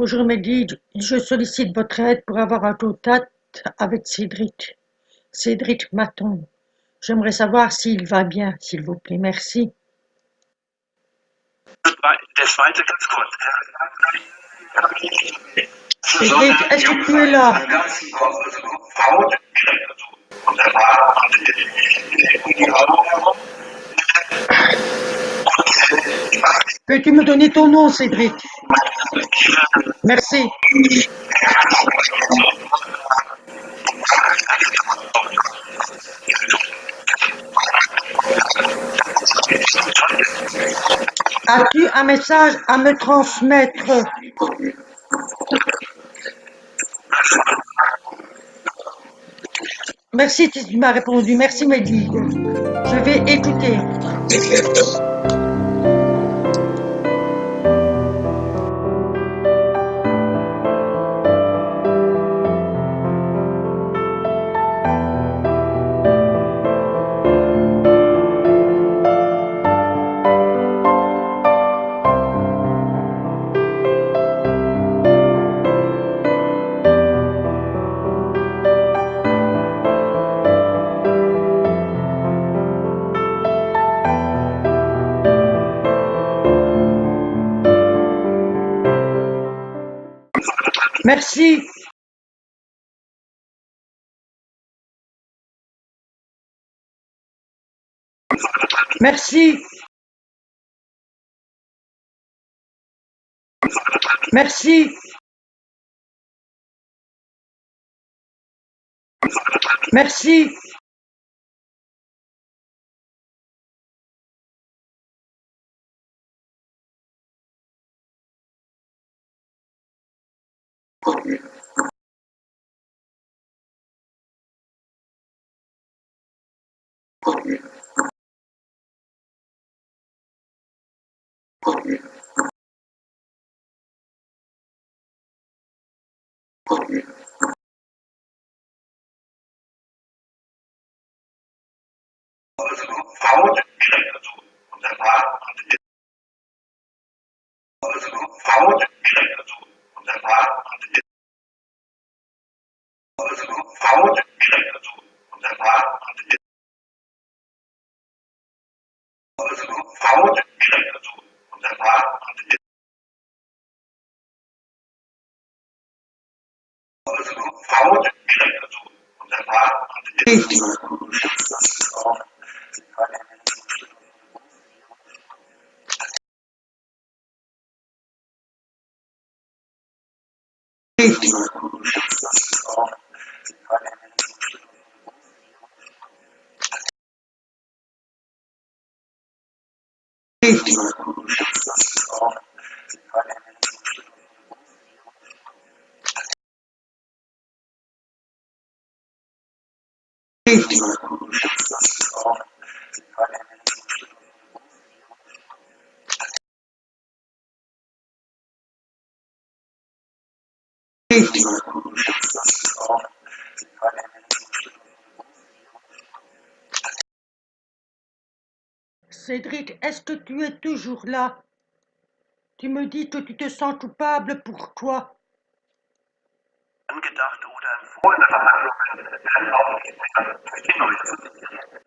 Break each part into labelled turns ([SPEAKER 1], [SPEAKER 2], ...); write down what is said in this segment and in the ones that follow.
[SPEAKER 1] Bonjour Mehdi, je sollicite votre aide pour avoir un contact avec Cédric. Cédric Maton. J'aimerais savoir s'il va bien, s'il vous plaît. Merci. Cédric, est-ce que tu es là? Peux-tu me donner ton nom, Cédric? Merci. As-tu un message à me transmettre? Merci, tu m'as répondu. Merci, Mehdi. Je vais écouter. Merci. Merci. Merci. Merci.
[SPEAKER 2] Saúde pública do condenado Saúde pública do condenado how Thank you.
[SPEAKER 1] Cédric, est-ce que tu es toujours là? Tu me dis que tu te sens coupable, pourquoi?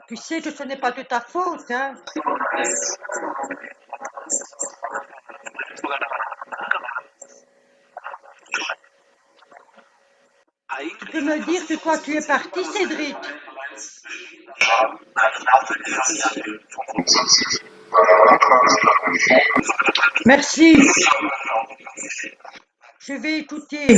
[SPEAKER 1] Tu sais que ce n'est pas de ta faute, hein Tu peux me dire que toi tu es parti, Cédric? Merci. Je vais écouter.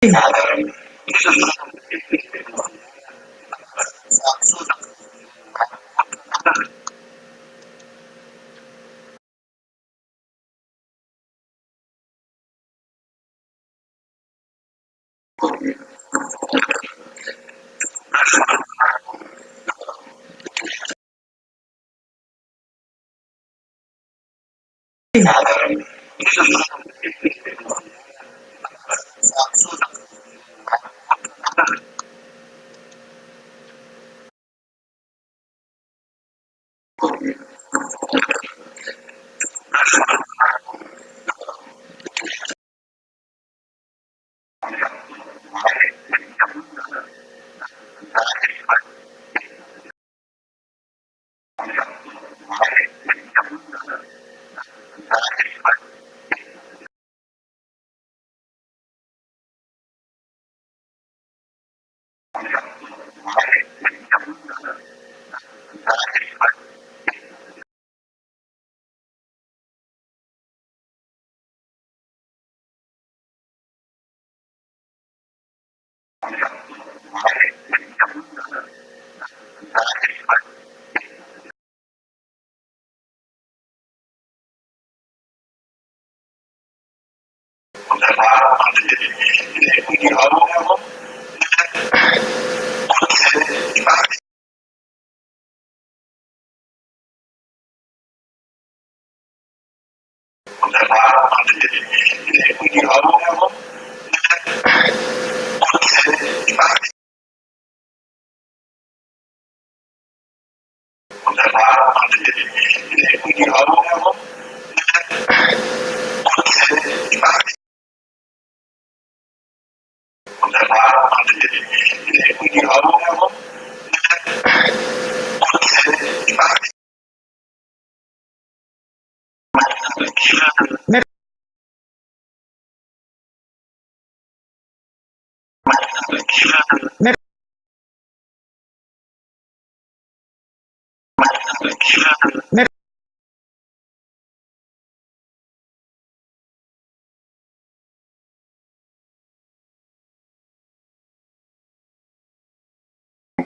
[SPEAKER 2] errada quindi lavoriamo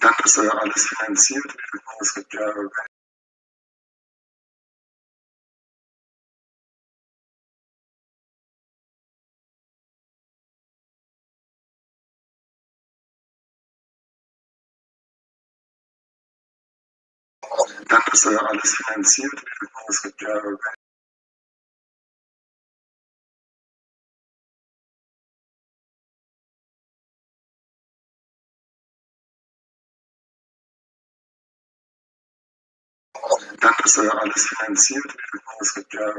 [SPEAKER 2] dann ist äh, alles finanziert. Es gibt ja dann ist äh, alles finanziert. Es gibt ja dann ist äh, alles finanziert. Es gibt ja